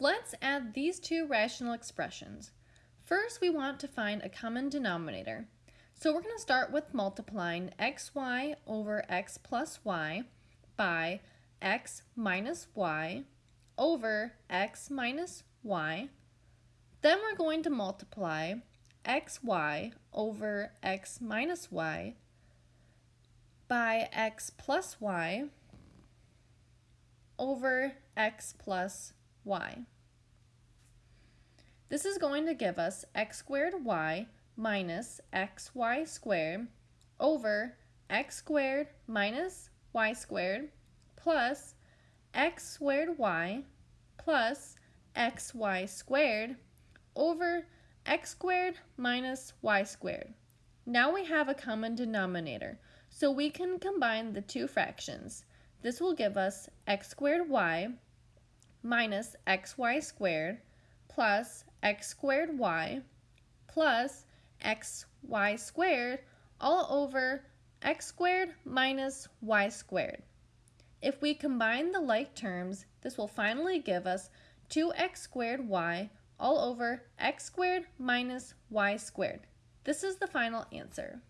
Let's add these two rational expressions. First, we want to find a common denominator. So we're going to start with multiplying xy over x plus y by x minus y over x minus y. Then we're going to multiply xy over x minus y by x plus y over x plus y. This is going to give us x squared y minus xy squared over x squared minus y squared plus x squared y plus xy squared over x squared minus y squared. Now we have a common denominator, so we can combine the two fractions. This will give us x squared y minus xy squared plus x squared y plus xy squared all over x squared minus y squared. If we combine the like terms, this will finally give us 2x squared y all over x squared minus y squared. This is the final answer.